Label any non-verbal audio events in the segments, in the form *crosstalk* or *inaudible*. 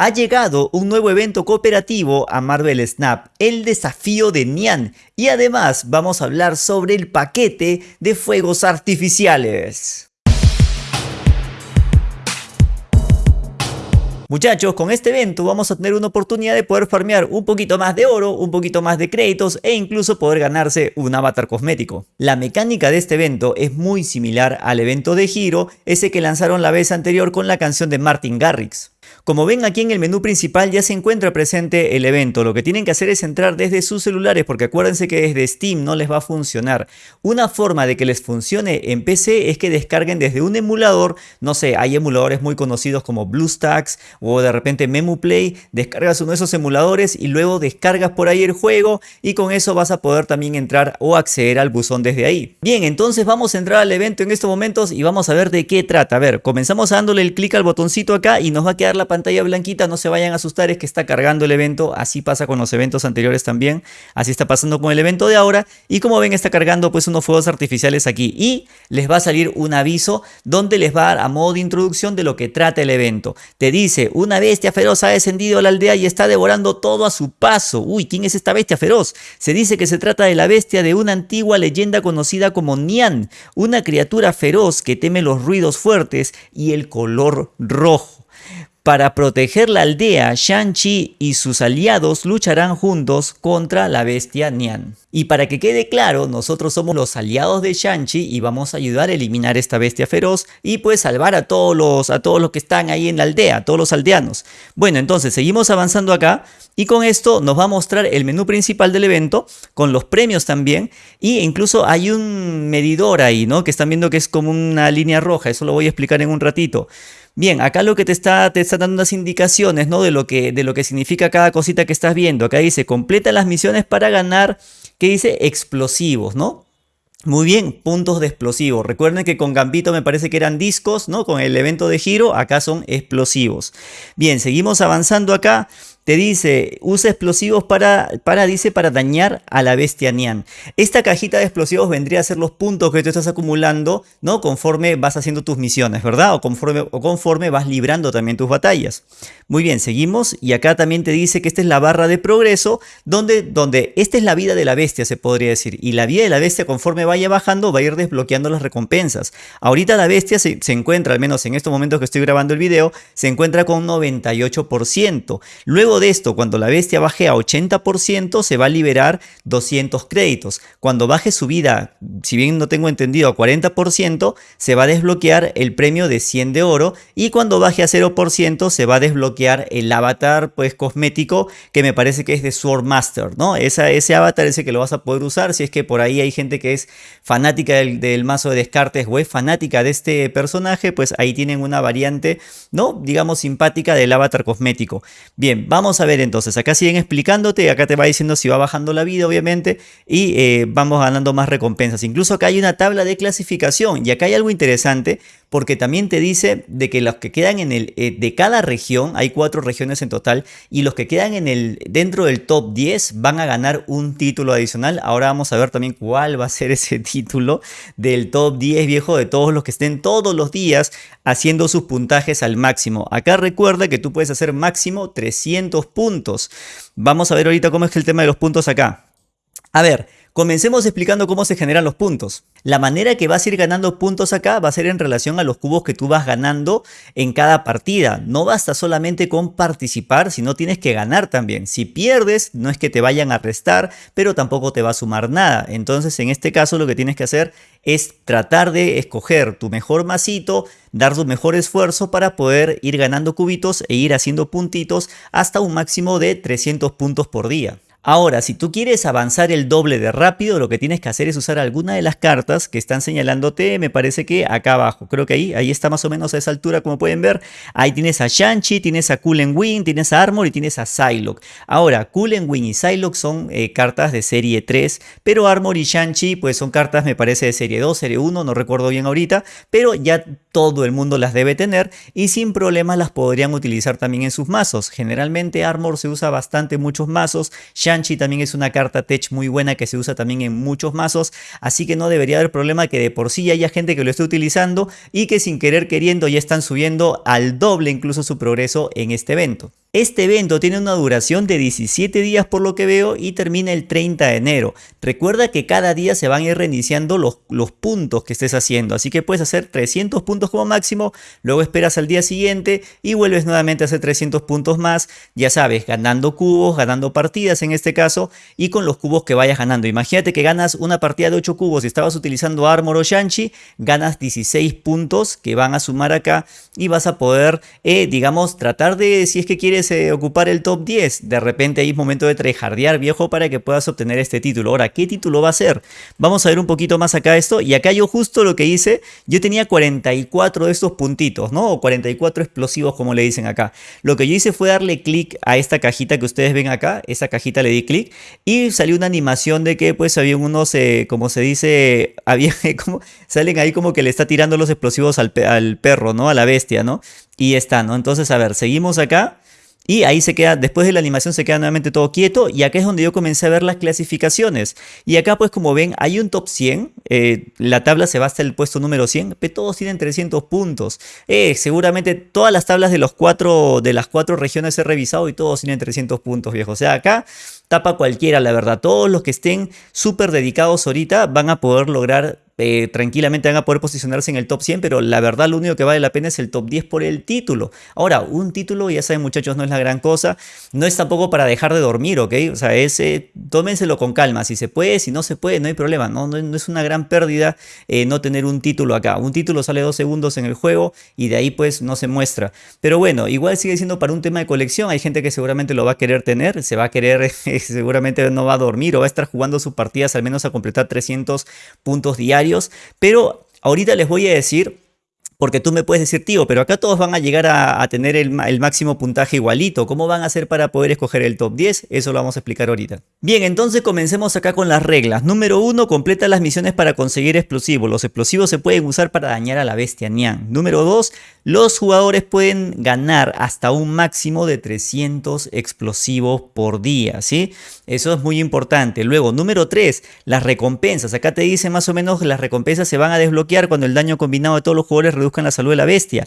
ha llegado un nuevo evento cooperativo a Marvel Snap, el desafío de Nian, y además vamos a hablar sobre el paquete de fuegos artificiales. Muchachos, con este evento vamos a tener una oportunidad de poder farmear un poquito más de oro, un poquito más de créditos e incluso poder ganarse un avatar cosmético. La mecánica de este evento es muy similar al evento de Giro, ese que lanzaron la vez anterior con la canción de Martin Garrix. Como ven aquí en el menú principal ya se encuentra presente el evento, lo que tienen que hacer es entrar desde sus celulares porque acuérdense que desde Steam no les va a funcionar. Una forma de que les funcione en PC es que descarguen desde un emulador, no sé, hay emuladores muy conocidos como BlueStacks o de repente MemoPlay, descargas uno de esos emuladores y luego descargas por ahí el juego y con eso vas a poder también entrar o acceder al buzón desde ahí. Bien, entonces vamos a entrar al evento en estos momentos y vamos a ver de qué trata. A ver, comenzamos dándole el clic al botoncito acá y nos va a quedar la pantalla blanquita, no se vayan a asustar, es que está cargando el evento, así pasa con los eventos anteriores también, así está pasando con el evento de ahora, y como ven está cargando pues unos fuegos artificiales aquí, y les va a salir un aviso donde les va a dar a modo de introducción de lo que trata el evento. Te dice, una bestia feroz ha descendido a la aldea y está devorando todo a su paso. Uy, ¿quién es esta bestia feroz? Se dice que se trata de la bestia de una antigua leyenda conocida como Nian, una criatura feroz que teme los ruidos fuertes y el color rojo. Para proteger la aldea, Shang-Chi y sus aliados lucharán juntos contra la bestia Nian. Y para que quede claro, nosotros somos los aliados de Shang-Chi y vamos a ayudar a eliminar esta bestia feroz y pues salvar a todos los, a todos los que están ahí en la aldea, a todos los aldeanos. Bueno, entonces seguimos avanzando acá y con esto nos va a mostrar el menú principal del evento con los premios también y incluso hay un medidor ahí, ¿no? Que están viendo que es como una línea roja, eso lo voy a explicar en un ratito. Bien, acá lo que te está, te está dando unas indicaciones ¿no? de, lo que, de lo que significa cada cosita que estás viendo. Acá dice, completa las misiones para ganar, que dice explosivos, ¿no? Muy bien, puntos de explosivos. Recuerden que con Gambito me parece que eran discos, ¿no? Con el evento de giro, acá son explosivos. Bien, seguimos avanzando acá te dice, usa explosivos para, para, dice, para dañar a la bestia Nian. Esta cajita de explosivos vendría a ser los puntos que tú estás acumulando, ¿no? Conforme vas haciendo tus misiones, ¿verdad? O conforme, o conforme vas librando también tus batallas. Muy bien, seguimos. Y acá también te dice que esta es la barra de progreso, donde, donde esta es la vida de la bestia, se podría decir. Y la vida de la bestia, conforme vaya bajando, va a ir desbloqueando las recompensas. Ahorita la bestia se, se encuentra, al menos en estos momentos que estoy grabando el video, se encuentra con 98%. Luego de esto, cuando la bestia baje a 80%, se va a liberar 200 créditos. Cuando baje su vida, si bien no tengo entendido, a 40%, se va a desbloquear el premio de 100 de oro. Y cuando baje a 0%, se va a desbloquear el avatar pues cosmético que me parece que es de Sword Master, ¿no? Ese avatar ese que lo vas a poder usar si es que por ahí hay gente que es fanática del, del mazo de descartes o es fanática de este personaje, pues ahí tienen una variante, ¿no? Digamos simpática del avatar cosmético. Bien, vamos Vamos a ver entonces, acá siguen explicándote, acá te va diciendo si va bajando la vida obviamente y eh, vamos ganando más recompensas. Incluso acá hay una tabla de clasificación y acá hay algo interesante porque también te dice de que los que quedan en el, eh, de cada región, hay cuatro regiones en total, y los que quedan en el, dentro del top 10 van a ganar un título adicional. Ahora vamos a ver también cuál va a ser ese *laughs* título del top 10 viejo de todos los que estén todos los días haciendo sus puntajes al máximo. Acá recuerda que tú puedes hacer máximo 300 puntos. Vamos a ver ahorita cómo es el tema de los puntos acá. A ver, Comencemos explicando cómo se generan los puntos. La manera que vas a ir ganando puntos acá va a ser en relación a los cubos que tú vas ganando en cada partida. No basta solamente con participar, sino tienes que ganar también. Si pierdes, no es que te vayan a restar, pero tampoco te va a sumar nada. Entonces, en este caso, lo que tienes que hacer es tratar de escoger tu mejor masito, dar tu mejor esfuerzo para poder ir ganando cubitos e ir haciendo puntitos hasta un máximo de 300 puntos por día. Ahora, si tú quieres avanzar el doble de rápido, lo que tienes que hacer es usar alguna de las cartas que están señalándote, me parece que acá abajo. Creo que ahí, ahí está más o menos a esa altura, como pueden ver. Ahí tienes a Shanchi, tienes a Coolen Wing, tienes a Armor y tienes a Psylocke. Ahora, Coolen Wing y Psylocke son eh, cartas de serie 3, pero Armor y Shanchi pues son cartas, me parece, de serie 2, serie 1, no recuerdo bien ahorita, pero ya todo el mundo las debe tener y sin problemas las podrían utilizar también en sus mazos. Generalmente Armor se usa bastante en muchos mazos, También es una carta tech muy buena que se usa también en muchos mazos, así que no debería haber problema que de por sí haya gente que lo esté utilizando y que sin querer queriendo ya están subiendo al doble incluso su progreso en este evento. Este evento tiene una duración de 17 días por lo que veo y termina el 30 de enero. Recuerda que cada día se van a ir reiniciando los, los puntos que estés haciendo, así que puedes hacer 300 puntos como máximo, luego esperas al día siguiente y vuelves nuevamente a hacer 300 puntos más, ya sabes, ganando cubos, ganando partidas en este caso y con los cubos que vayas ganando. Imagínate que ganas una partida de 8 cubos y estabas utilizando Armor o Shanchi, ganas 16 puntos que van a sumar acá y vas a poder, eh, digamos, tratar de, si es que quieres eh, ocupar el top 10. De repente ahí es momento de trejardear viejo para que puedas obtener este título. Ahora, ¿qué título va a ser? Vamos a ver un poquito más acá esto. Y acá yo justo lo que hice, yo tenía 44 de estos puntitos, ¿no? O 44 explosivos como le dicen acá. Lo que yo hice fue darle clic a esta cajita que ustedes ven acá. Esa cajita le di clic y salió una animación de que pues había unos, eh, como se dice, *laughs* había como, salen ahí como que le está tirando los explosivos al perro, ¿no? A la bestia, ¿no? Y está, ¿no? Entonces, a ver, seguimos acá. Y ahí se queda, después de la animación se queda nuevamente todo quieto y acá es donde yo comencé a ver las clasificaciones. Y acá pues como ven hay un top 100, eh, la tabla se va hasta el puesto número 100, pero todos tienen 300 puntos. Eh, seguramente todas las tablas de, los cuatro, de las cuatro regiones he revisado y todos tienen 300 puntos viejo. O sea acá tapa cualquiera la verdad. Todos los que estén súper dedicados ahorita van a poder lograr eh, tranquilamente van a poder posicionarse en el top 100, pero la verdad lo único que vale la pena es el top 10 por el título. Ahora, un título, ya saben muchachos, no es la gran cosa, no es tampoco para dejar de dormir, ¿ok? O sea, es, tómenselo con calma, si se puede, si no se puede, no hay problema, no, no, es una gran pérdida eh, no tener un título acá. Un título sale dos segundos en el juego y de ahí pues no se muestra. Pero bueno, igual sigue siendo para un tema de colección, hay gente que seguramente lo va a querer tener, se va a querer, *laughs* seguramente no va a dormir o va a estar jugando sus partidas al menos a completar 300 puntos diarios pero ahorita les voy a decir porque tú me puedes decir, tío, pero acá todos van a llegar a, tener el, máximo puntaje igualito. ¿Cómo van a hacer para poder escoger el top 10? Eso lo vamos a explicar ahorita. Bien, entonces comencemos acá con las reglas. Número 1, completa las misiones para conseguir explosivos. Los explosivos se pueden usar para dañar a la bestia Nian. Número 2, los jugadores pueden ganar hasta un máximo de 300 explosivos por día, ¿sí? Eso es muy importante. Luego, número 3, las recompensas. Acá te dice más o menos que las recompensas se van a desbloquear cuando el daño combinado de todos los jugadores reduzcan la salud de la bestia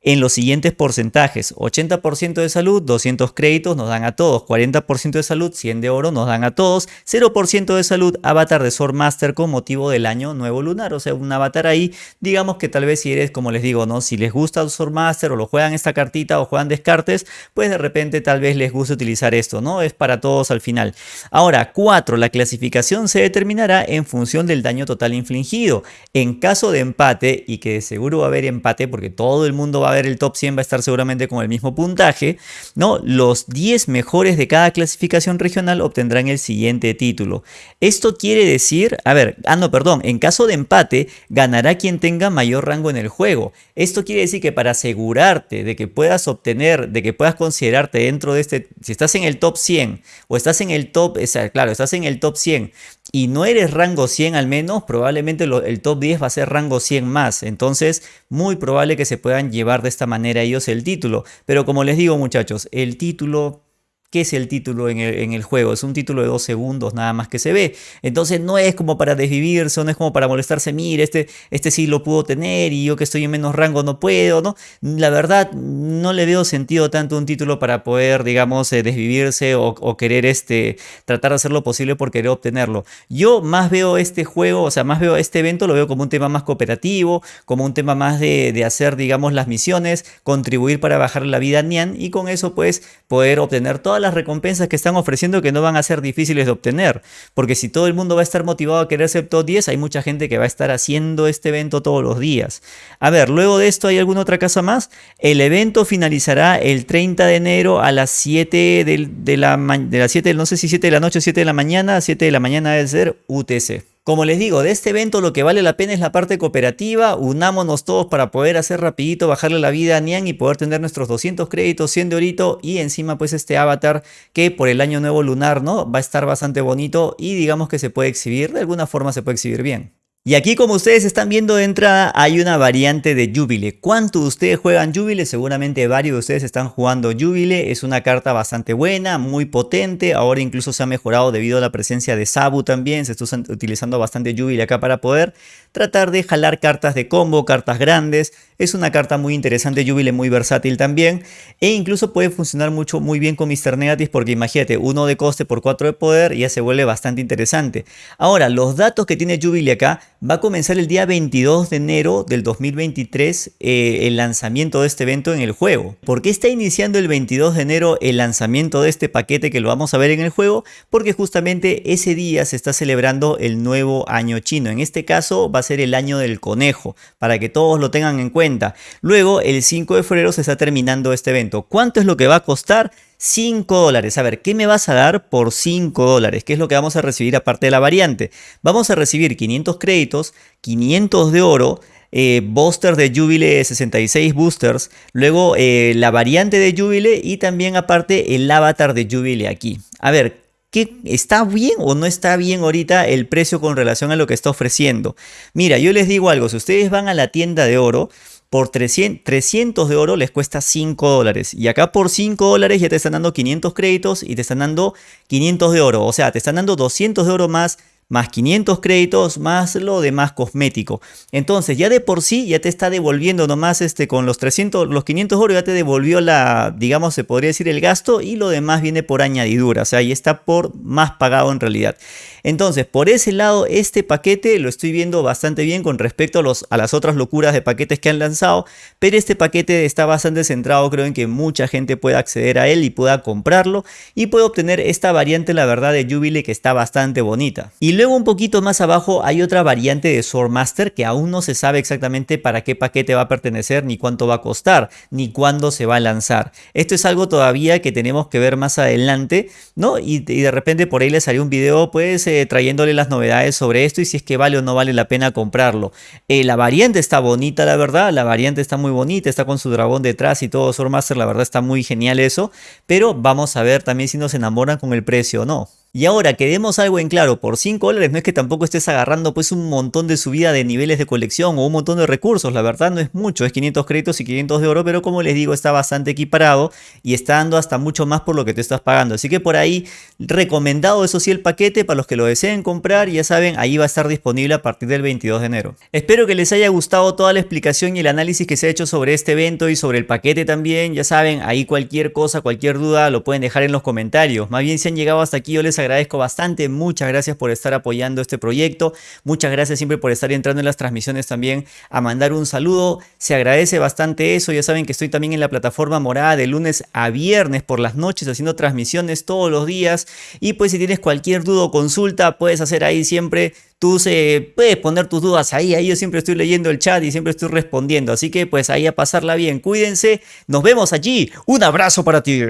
en los siguientes porcentajes. 80% de salud, 200 créditos nos dan a todos. 40% de salud, 100 de oro nos dan a todos. 0% de salud, avatar de Sword Master con motivo del año nuevo lunar. O sea, un avatar ahí, digamos que tal vez si eres, como les digo, ¿no? Si les gusta Sword Master o lo juegan esta cartita o juegan descartes, pues de repente tal vez les guste utilizar esto, ¿no? Es para todos al final. Ahora, 4. La clasificación se determinará en función del daño total infligido. En caso de empate, y que seguro va a haber empate porque todo el mundo va a ver el top 100 va a estar seguramente con el mismo puntaje, ¿no? Los 10 mejores de cada clasificación regional obtendrán el siguiente título. Esto quiere decir, a ver, ah no, perdón, en caso de empate ganará quien tenga mayor rango en el juego. Esto quiere decir que para asegurarte de que puedas obtener, de que puedas considerarte dentro de este, si estás en el top 100 o estás en el top, claro, estás en el top 100 y no eres rango 100 al menos, probablemente el top 10 va a ser rango 100 más. Entonces, muy probable que se puedan llevar de esta manera ellos el título. Pero como les digo muchachos, el título ¿Qué es el título en el, juego? Es un título de dos segundos nada más que se ve. Entonces no es como para desvivirse, no es como para molestarse. Mire, este, este sí lo puedo tener y yo que estoy en menos rango no puedo, ¿no? La verdad, no le veo sentido tanto un título para poder, digamos, eh, desvivirse o, querer este, tratar de hacer lo posible por querer obtenerlo. Yo más veo este juego, o sea, más veo este evento, lo veo como un tema más cooperativo, como un tema más de, de hacer, digamos, las misiones, contribuir para bajar la vida a Nian y con eso, pues, poder obtener todas las recompensas que están ofreciendo que no van a ser difíciles de obtener. Porque si todo el mundo va a estar motivado a querer ser top 10, hay mucha gente que va a estar haciendo este evento todos los días. A ver, luego de esto, ¿hay alguna otra cosa más? El evento finalizará el 30 de enero a las 7 de, la, de las 7, no sé si 7 de la noche o 7 de la mañana, 7 de la mañana debe ser UTC. Como les digo, de este evento lo que vale la pena es la parte cooperativa, unámonos todos para poder hacer rapidito, bajarle la vida a Nian y poder tener nuestros 200 créditos, 100 de orito y encima pues este avatar que por el año nuevo lunar, ¿no? Va a estar bastante bonito y digamos que se puede exhibir, de alguna forma se puede exhibir bien. Y aquí como ustedes están viendo de entrada hay una variante de Jubile. ¿Cuántos de ustedes juegan Jubile? Seguramente varios de ustedes están jugando Jubile. Es una carta bastante buena, muy potente. Ahora incluso se ha mejorado debido a la presencia de Sabu también. Se está utilizando bastante Jubile acá para poder tratar de jalar cartas de combo, cartas grandes. Es una carta muy interesante, Jubile muy versátil también. E incluso puede funcionar mucho muy bien con Mr. Negative porque imagínate, uno de coste por 4 de poder ya se vuelve bastante interesante. Ahora, los datos que tiene Jubile acá Va a comenzar el día 22 de enero del 2023 eh, el lanzamiento de este evento en el juego. ¿Por qué está iniciando el 22 de enero el lanzamiento de este paquete que lo vamos a ver en el juego? Porque justamente ese día se está celebrando el nuevo año chino. En este caso va a ser el año del conejo, para que todos lo tengan en cuenta. Luego, el 5 de febrero se está terminando este evento. ¿Cuánto es lo que va a costar? 5 dólares. A ver, ¿qué me vas a dar por 5 dólares? ¿Qué es lo que vamos a recibir aparte de la variante? Vamos a recibir 500 créditos, 500 de oro, eh, de Jubile 66 boosters, luego eh, la variante de Jubile y también aparte el avatar de Jubile aquí. A ver, ¿qué, ¿está bien o no está bien ahorita el precio con relación a lo que está ofreciendo? Mira, yo les digo algo, si ustedes van a la tienda de oro, por 300, de oro les cuesta 5 dólares. Y acá por 5 dólares ya te están dando 500 créditos y te están dando 500 de oro. O sea, te están dando 200 de oro más más 500 créditos, más lo demás cosmético. Entonces ya de por sí ya te está devolviendo nomás este, con los 300, los 500 oro ya te devolvió la, digamos, se podría decir el gasto y lo demás viene por añadidura, o sea, ahí está por más pagado en realidad. Entonces, por ese lado, este paquete lo estoy viendo bastante bien con respecto a, los, a las otras locuras de paquetes que han lanzado, pero este paquete está bastante centrado, creo en que mucha gente pueda acceder a él y pueda comprarlo y puede obtener esta variante, la verdad, de Jubilee que está bastante bonita. Y luego un poquito más abajo hay otra variante de Swordmaster que aún no se sabe exactamente para qué paquete va a pertenecer, ni cuánto va a costar, ni cuándo se va a lanzar. Esto es algo todavía que tenemos que ver más adelante, ¿no? Y, de repente por ahí les haré un video pues eh, trayéndole las novedades sobre esto y si es que vale o no vale la pena comprarlo. Eh, la variante está bonita, la verdad, la variante está muy bonita, está con su dragón detrás y todo Swordmaster, la verdad está muy genial eso, pero vamos a ver también si nos enamoran con el precio o no. Y ahora que demos algo en claro, por 5 dólares no es que tampoco estés agarrando pues un montón de subida de niveles de colección o un montón de recursos, la verdad no es mucho, es 500 créditos y 500 de oro, pero como les digo está bastante equiparado y está dando hasta mucho más por lo que te estás pagando. Así que por ahí recomendado eso sí el paquete para los que lo deseen comprar, ya saben, ahí va a estar disponible a partir del 22 de enero. Espero que les haya gustado toda la explicación y el análisis que se ha hecho sobre este evento y sobre el paquete también, ya saben, ahí cualquier cosa, cualquier duda lo pueden dejar en los comentarios. Más bien si han llegado hasta aquí yo les agradezco bastante. Muchas gracias por estar apoyando este proyecto. Muchas gracias siempre por estar entrando en las transmisiones también a mandar un saludo. Se agradece bastante eso. Ya saben que estoy también en la plataforma morada de lunes a viernes por las noches haciendo transmisiones todos los días. Y pues si tienes cualquier duda o consulta, puedes hacer ahí siempre tú se, puedes poner tus dudas ahí, ahí yo siempre estoy leyendo el chat y siempre estoy respondiendo, así que pues ahí a pasarla bien, cuídense, nos vemos allí, un abrazo para ti.